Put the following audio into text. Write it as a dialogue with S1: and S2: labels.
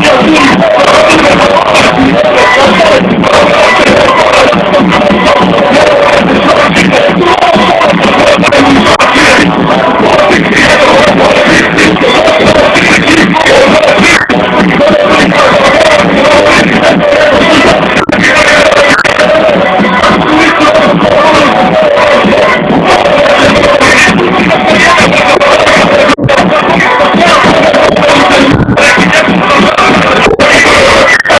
S1: ¡Gracias!